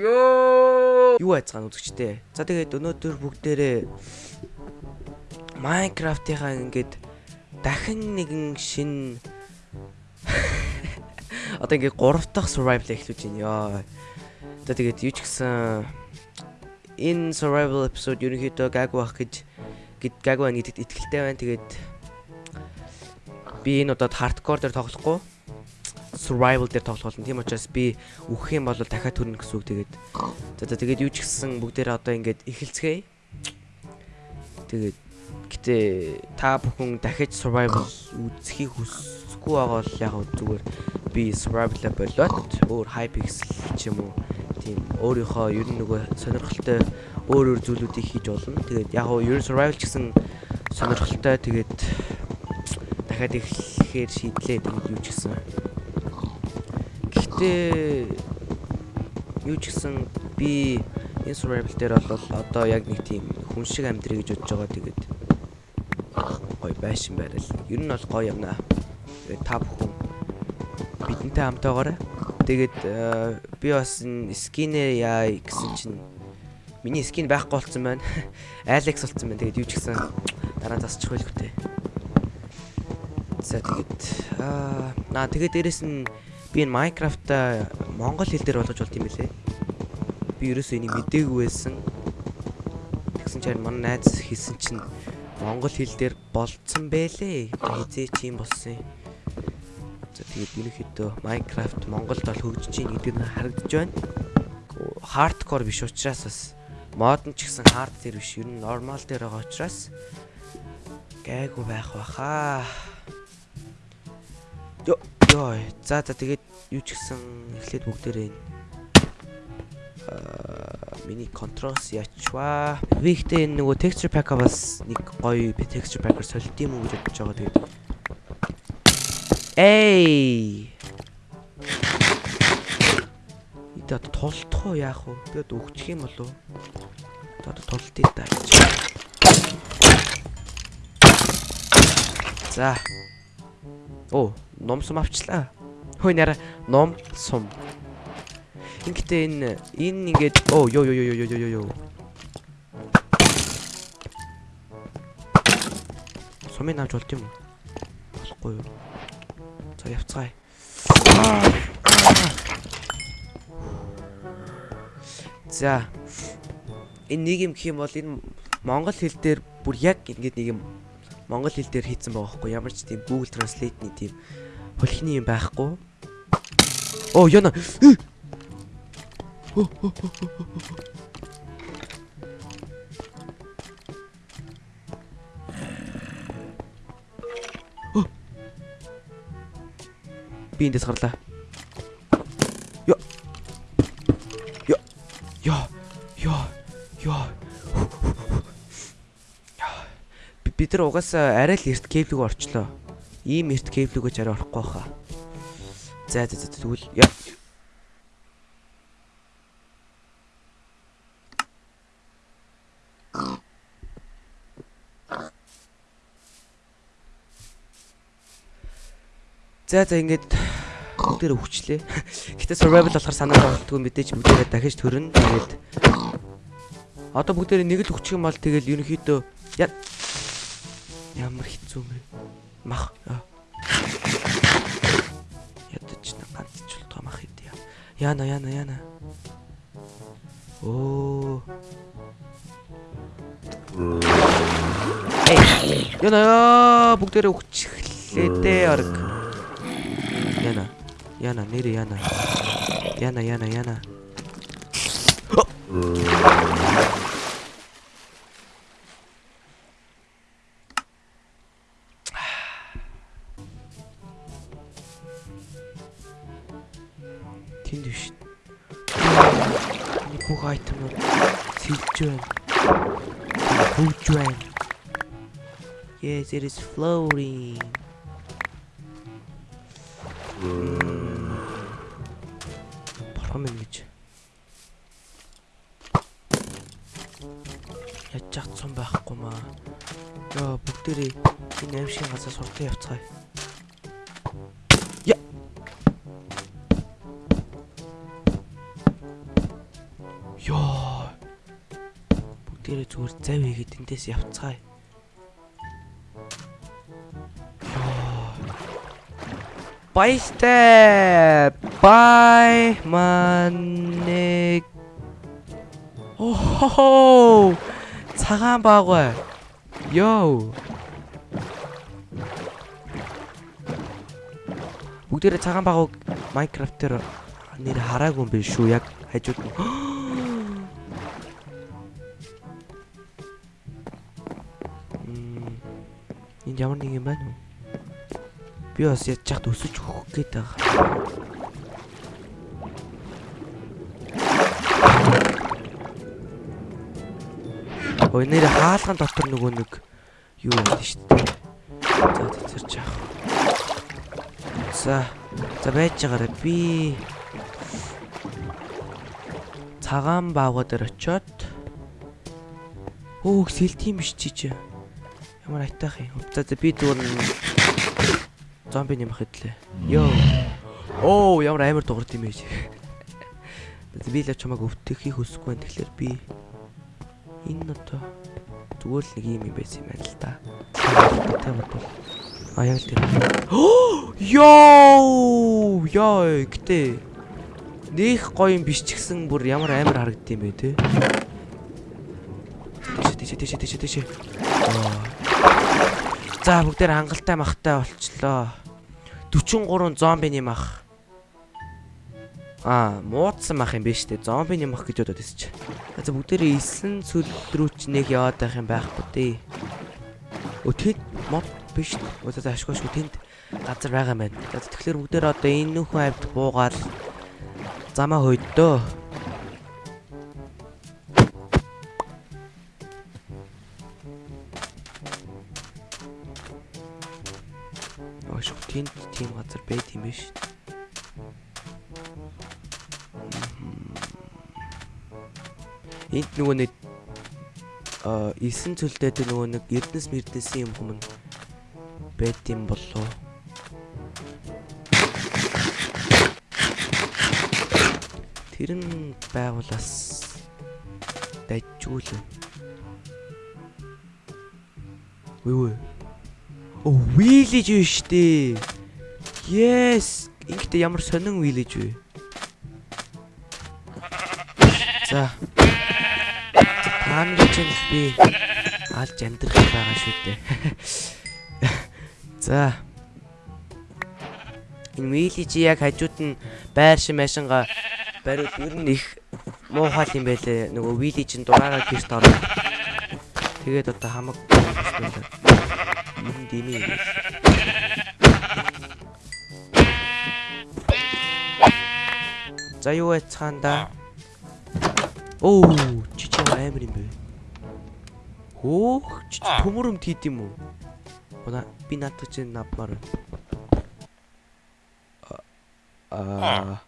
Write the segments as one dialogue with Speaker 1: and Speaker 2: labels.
Speaker 1: Йоо! Юу айцгаан үзэгчтэй. За тэгээд өнөөдөр бүгдээрээ Minecraft-ийнхаа ингээд дахин нэгэн шин одоо ингээд 3 дахь survival эхлүүлж байна ёо. За тэгээд юу ч гэсэн энэ survival episode ерөнхийдөө гайгүй байх гэж гэд гайгүй байна гэдэгт итгэлтэй байна. Тэгээд би энэ удаад hardcore дээр тоглохгүй survival дээр тоглох болно. Тийм учраас би үхэх юм бол дахиад төрнө гэсэн үг. Тэгээд за за тэгээд юу ч гэсэн бүгдээрээ одоо ингээд эхэлцгээе. Тэгээд гэтээ та бүхэн дахиж survival үзхийг хүсэхгүй байгаа бол яг зүгээр би survival болоод өөр hypixel ч юм уу тийм өөрийнхөө ер нь нөгөө сонирхолтой өөр өөр зүйлүүдийг хийж болно. Тэгээд яг нь ер нь survival ч гэсэн сонирхолтой тэгээд дахиад эхлэхээр шийдлээ тэгээд юу ч гэсэн Гэхдээ юу ч гэсэн би энэ survival дээр бол одоо яг нэг тийм хүн шиг амьдрий гэж бодож байгаа. Тэгээд гой байшин байрал. Ер нь бол гоё юмнаа. Тэгээд та бүхэн бидэнтэй хамтаагаарай. Тэгээд би бас скинээ яа гэсэн чинь миний скин байхгүй болсон байна. Алекс болсон байна. Тэгээд юу ч гэсэн дараа нь засчих байлгүй те. За тэгээд аа наа тэгээд дээрэс нь би энэ Minecraft-а монгол хэл дээр болгож болт юм билэ. Би ерөөсөө энийг мдээгүй байсан. Тэгсэн чинь манай найз хийсэн чинь монгол хэл дээр болцсон бэлээ. Хизээ чи юм болсон юм. За тэгээд ерөнхийдөө Minecraft Монголд бол хөгжиж чинь гэдэг нь харагдаж байна. Hardcore биш учраас бас мод нь ч гэсэн hard дээр биш ер нь normal дээр байгаа учраас гайгүй байх баха. Йоо. За за тэгээд юу ч гэсэн эхлээд бүгдээрээ аа миний контролс ячваа. Би ихтэй энэ нөгөө texture pack бас нэг гоё texture pack-аар солилт юм уу гэж бодож байгаа тэгээд. Эй. Идэ тултах уу яах вэ? Одоо өгчих юм болов? Одоо тултыг даа гэж. За. Оо, ном сум авчлаа. Хөөе нара ном сум. Ингээд энэ энэ ингээд оо ёо ёо ёо ёо ёо ёо. Сумын авч болт юм уу? Болохгүй юу? За явцгаая. За. Энэ нэг юм гэх юм бол энэ монгол хэл дээр бүр яг ингээд нэг юм монгол хэл дээр хийцэн байгаа хгүй ямар ч тийм Google Translate-ний тийм хөлхний юм байхгүй. Оо яна. Би эндээс гарлаа. Бид нар угаасаа арай л эрт кеблэг орчлоо. Ийм эрт кеблэгөж арай орохгүй хаа. За за за тэгвэл яа. За за ингээд бүгдээр өвчлээ. Гэтэ survival болохоор санаа зовтгүй мэдээж бүгдээрээ дахиж төрнө. Тэгээд одоо бүгдээрээ нэг л өвчих юм бол тэгэл ерөнхийдөө Ямар хэцүү мэ. Мах. Ядаж на ганц ч болтгоо мах идэе. Яна яна яна. Оо. Яна бүгдээрээ өгчихлээ дээ орг. Яна. Яна нэр яна. Яна яна яна. Айтемууд сэлж байна. Хөвж байна. Yes, it is floating. Борхон мэн гэж. Яаж чагцсан байхгүй маа. Йоо бүгдээрээ энэ аимшиг газар суртаа явцгаая. Эндээс явцгаая. Баяртай. Бай манэг. Оо. Цагаан баагүй. Йоо. Бүгдээрээ цагаан багыг Minecraft дээр нэр хараагүй юм биш шүү. Яг хажууд нь. ямар нэг юм байна уу? Би бас чахт өсөж өгөх гээд байгаа. Ой нэр хаалган дотор нөгөө нэг юу байдаг шүү дээ. За тэцэрч яах. За. За байж байгаарай. Би цагаан баагаа дээр очиод Өөх сэлтийн биш чи чи. Ямар айтаах юм. За за би зүгээр зомби нэмэх хэдлээ. Йоо. Оо ямар амар дуурд юм бэ. Би л чамайг өвтөхийг хүсэхгүй байна. Тэгэхээр би энэ одоо зүгээр л нэг юм юм байсан юм байна л да. Тэ бодвол. А яг л тэр. Йоо! Йоо, гэтээ нэх гоё юм биш ч гэсэн бүр ямар амар харагдсан бэ те. Тийш тийш тийш тийш тийш. За бүгдээр хангалттай махтай болчлоо. 43 зомбиний мах. Аа, муудсан мах юм биш үү? Зомбиний мах гэж бодоод чи. За бүгдээрээ 9 сүл рүү ч нэг яваад байх юм байхгүй дээ. Өө тэнд мод биш. Өө за ашгүйш тэнд газар байгаа юм байна. За тэгэхээр бүгдээр одоо энэ нөхөн авд буугаад замаа хойддоо. Байт юм биш. Энд нөгөө нэг а 9 цөлтэй тэр нөгөө нэг Эрдэнэс мэрдэнсэн юм хүмүүс байт юм болоо. Тэр нь байгуулаас дайжгүй л. Үгүй ээ. Оо, village юу штэ. Yes. Ингээд ямар сонин village вэ? За. Таан гэж нь би алж амьдрах байгаа шүү дээ. За. Энэ village яг хажууд нь байр шим машинга бариул ер нь их муухай юм байлээ. Нөгөө village-ийн дураараа гэрт ороо. Тэгээд одоо хамаг юм дими. За юу яцхаанда? Оо, чичи амар юм бэ. Хөөх, чичи төмөрөм тийд юм уу? Бона би надад чинь навмаар. Аа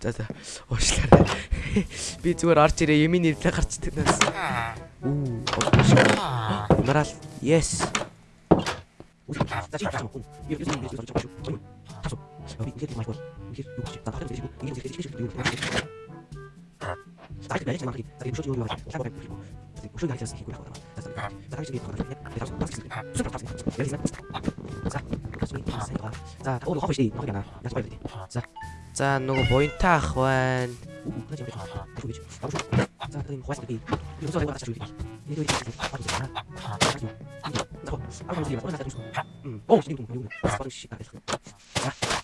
Speaker 1: За за. Уушлаарай. Би зүгээр орж ирээ ямийн нэрлээ гарчдаг нас. Үу. Нараал. Yes. За чи таах юм. Би юу юм бэ? Тасо. Би ингээд майк бол. Ингээд юу гэж таах юм бэ? Ингээд зэрэг чиг юу. За чи байж маа. За би шууд юу яаж. За би шууд яаж хийх вэ? За чи гээд гарах. Би тасо. Супер тасо. За. За, оо хоош тий. Ногоо яна. Байв тий. За. За нөгөө буянтаа ах байна. За энэ хувааж би. Би өсөө хаваа чачгүй. Энэ үеийг байна. Оо, шинэ юм юм. Спорт шиг. За. За.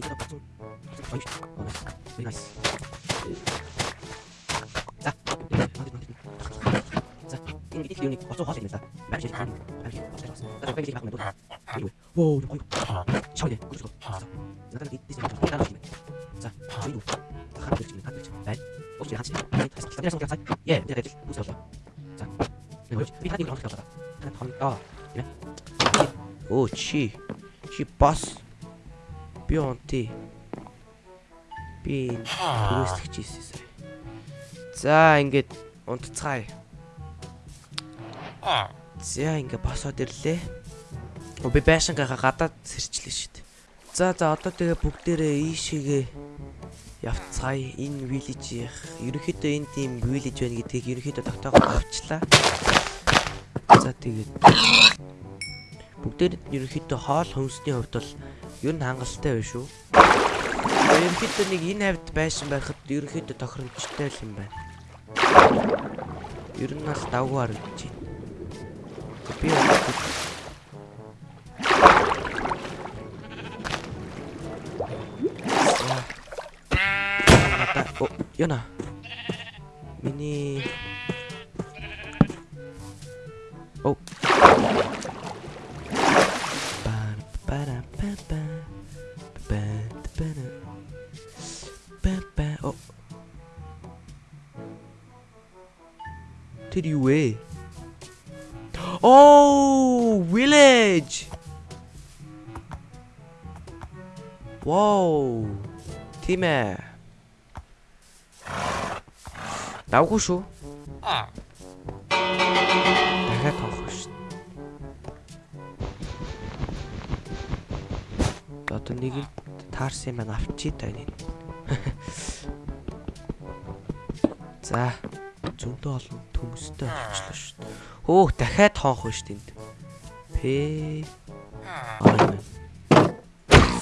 Speaker 1: Воо, ой. Чой. Гүрс. Надад дийс юм. За. Чой. Хаа гэж юм. Хаа гэж. Бай. Өөч хаач. Тэрэс уу гацаа. Яа, тэгээд үс болоо. За. Би хаад нэг хоол аваа. Хаад хоол. Аа. Оо чи. Чи бас. Би онти. Би энэ түрээслэгч ийсэн сая. За ингээд унтцгаая. За ингээд босоод ирлээ. Би байшингаа гадаад сэрчлээ шүү дээ. За за одоо тэгээ бүгдээрээ ийшээгээ явцгаая. Энэ village-ийн ерөнхийдөө энэ тийм village байна гэдгийг ерөнхийдөө тогтоогоод авчлаа. За тэгээд бүгдээр ерөнхийдөө хоол хөмсний хувьд бол ер нь хангалттай байна шүү. Ерөнхийдөө нэг энэ хавьд байшин байхад ерөнхийдөө тохиромжтой л юм байна. Ер нь бол давгүй харагдаж байна. Би Надаа оо яна. Миний Оо. Бара бара ба ба ба бара ба ба оо. Тэр юу вэ? Oh, village. Wow. Тийм ээ. Давгүй шүү. Дахиад тоох шүү. Одоо нэг л таарсан юм байна авчи та энэ. За зөндөө олон төмөстэй болчихлоо шүү. Хөөх дахиад тоох шүү тэнд. П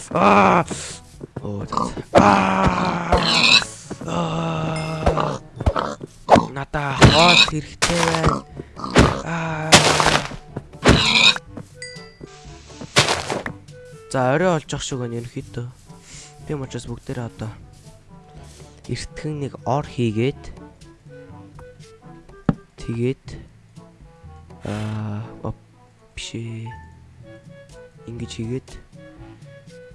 Speaker 1: Аа. Оо. Аа. Надаа хоол хэрэгтэй байна. Аа. За орой олж ах шиг байна ерөнхийдөө. Би мочос бүгдээрээ одоо эртгэн нэг ор хийгээд тэгээд аа биш ингэж хийгээд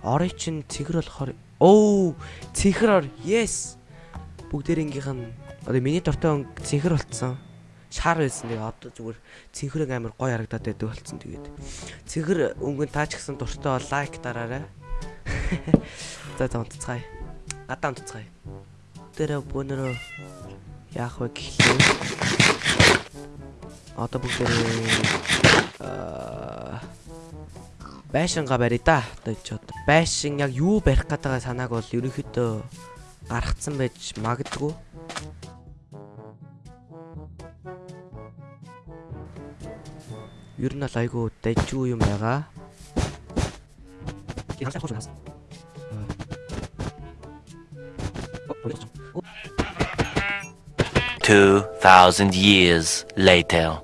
Speaker 1: орой чин цэгэр болохоор оо цэгэр ор yes бүгдээрнгийнх нь одоо миний дортой цэнхэр болцсон. Шар байсан. Тэгээ одоо зүгээр цэнхрэг амар гой харагдаад байдаг болцсон. Тэгээд цэнхэр өнгөн таач гисэн дуртай бол лайк дараарай. За за унтцгаая. Гадаа унтцгаая. Тэр бөнөрөө яах вэ гэхлээ одоо бүгдээ аа байшингаа барья да. Одоо ч одоо байшин яг юу барих гэдэг санааг бол ерөнхийдөө гаргацсан байж магадгүй. Ер нь л айгүй дайжгүй юм байгаа.
Speaker 2: Two thousand years later.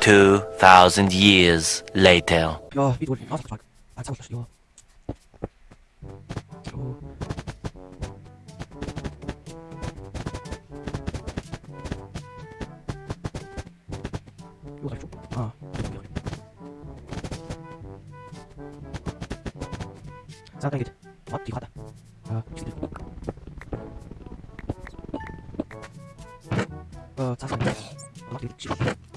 Speaker 2: 2,000 years later.
Speaker 1: 아, 잠깐 이게 맞디 가다. 아, 지들. 어, 자세. Lock it.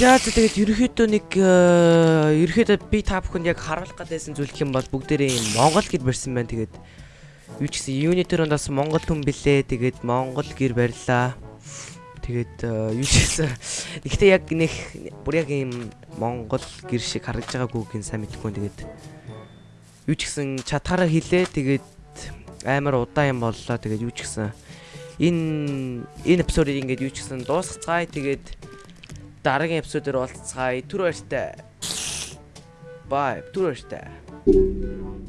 Speaker 1: За за тэгээд ерөөхдөө нэг э, ерөөхдөө би та бүхэнд яг харуулах гэдсэн зүйл юм бол бүгдээрээ юм Монгол гэр барьсан байна. Тэгээд юу ч гэсэн юунитер ондоос Монгол хүн билээ. Тэгээд Монгол гэр барьлаа. Тэгээд э, юу ч гэсэн гэхдээ яг нэг бүр яг юм Монгол гэр шиг харагдж байгаагүй гин сайн мэдгүй. Тэгээд юу ч гэсэн чатгаараа хилээ. Тэгээд амар удаан юм боллоо. Тэгээд юу ч гэсэн энэ энэ эпизодыг ингээд юу ч гэсэн дуусгацгаая. Тэгээд дараагийн эпизодээр уулзцгаая. Түр баяртай. Bye. Түр баяртай.